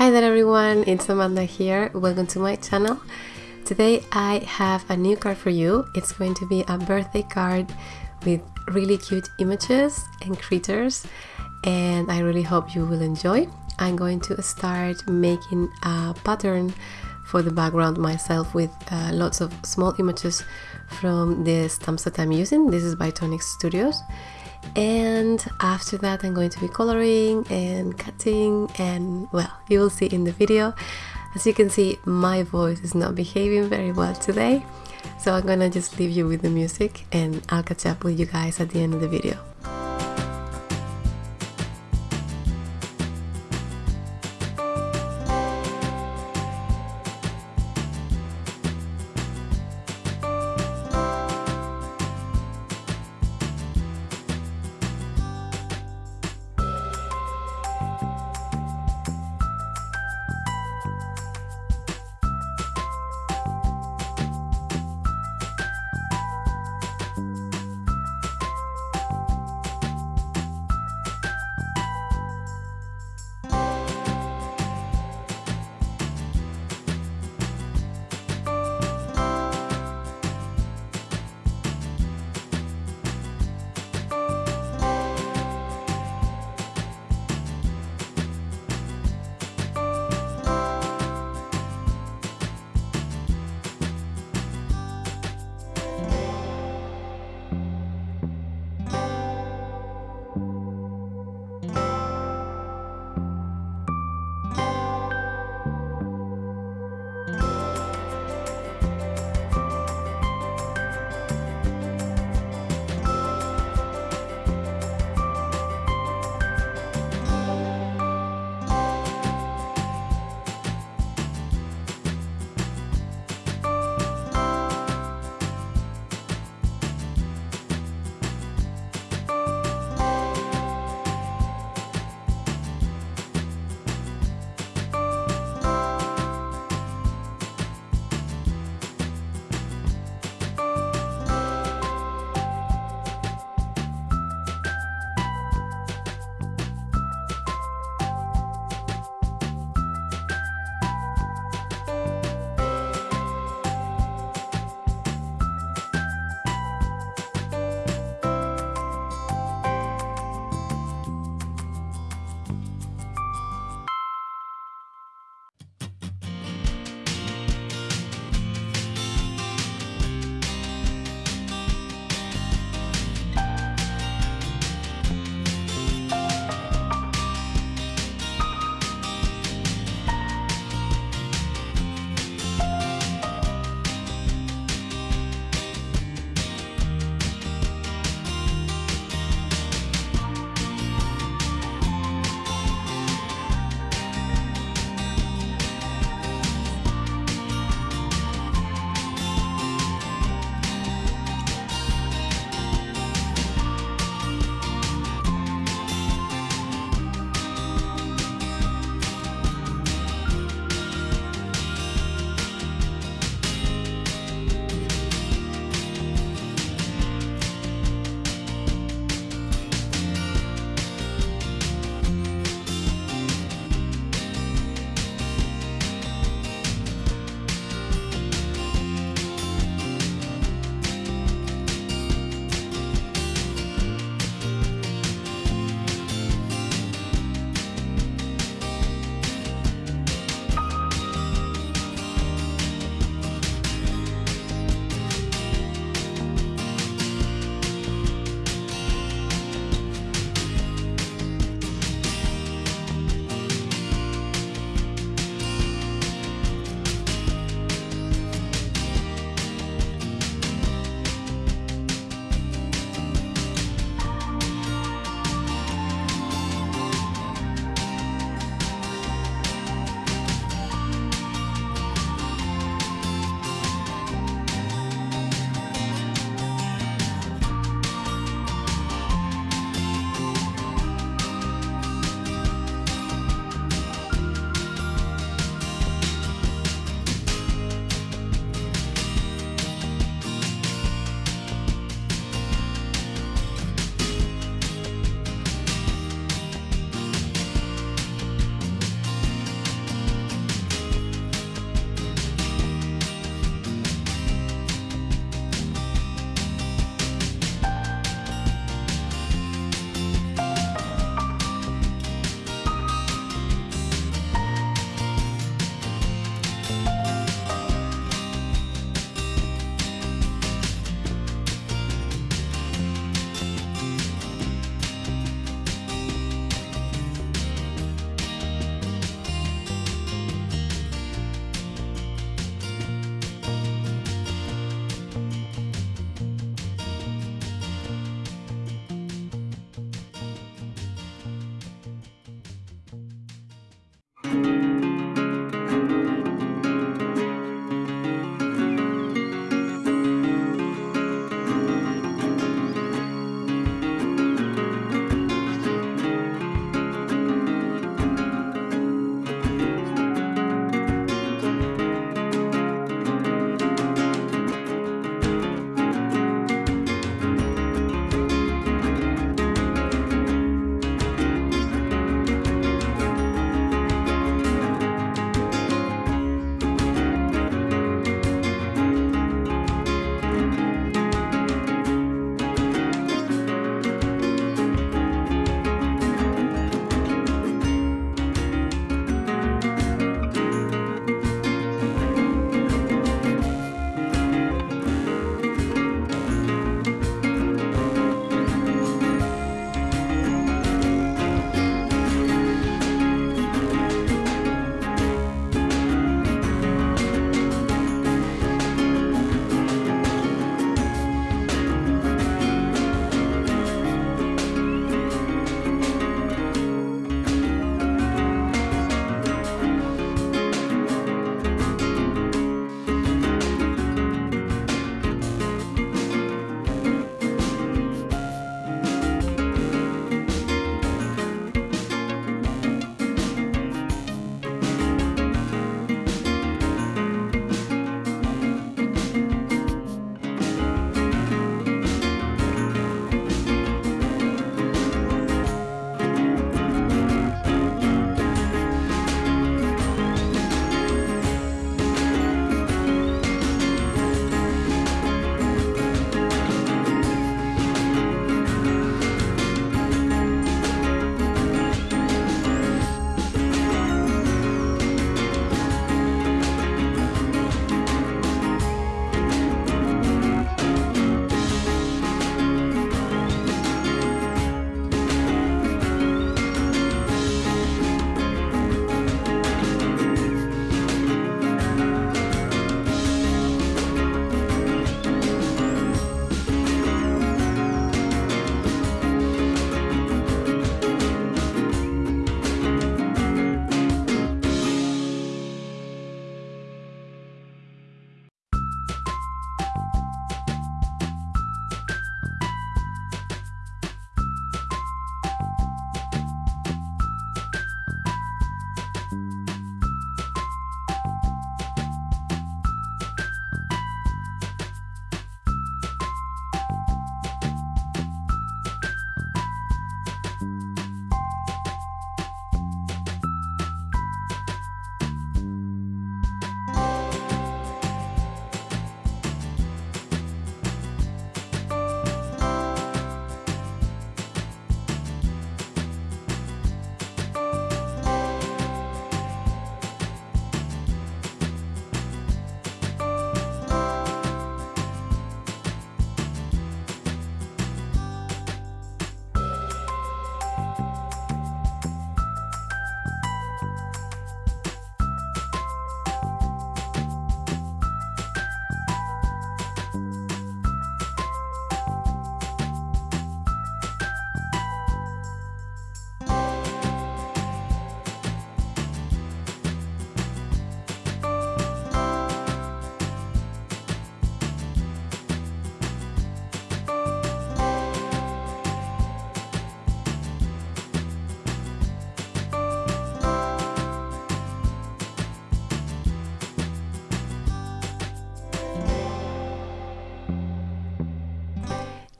Hi there everyone, it's Amanda here. Welcome to my channel. Today I have a new card for you. It's going to be a birthday card with really cute images and critters and I really hope you will enjoy. I'm going to start making a pattern for the background myself with uh, lots of small images from the stamps that I'm using. This is by Tonic Studios and after that I'm going to be coloring and cutting and well you will see in the video. As you can see my voice is not behaving very well today. So I'm gonna just leave you with the music and I'll catch up with you guys at the end of the video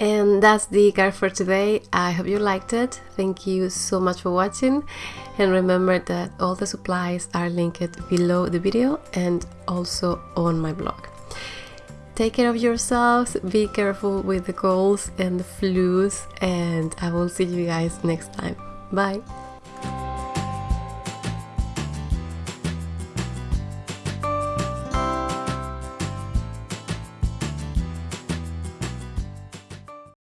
And that's the card for today. I hope you liked it. Thank you so much for watching. And remember that all the supplies are linked below the video and also on my blog. Take care of yourselves, be careful with the colds and the flus, and I will see you guys next time. Bye!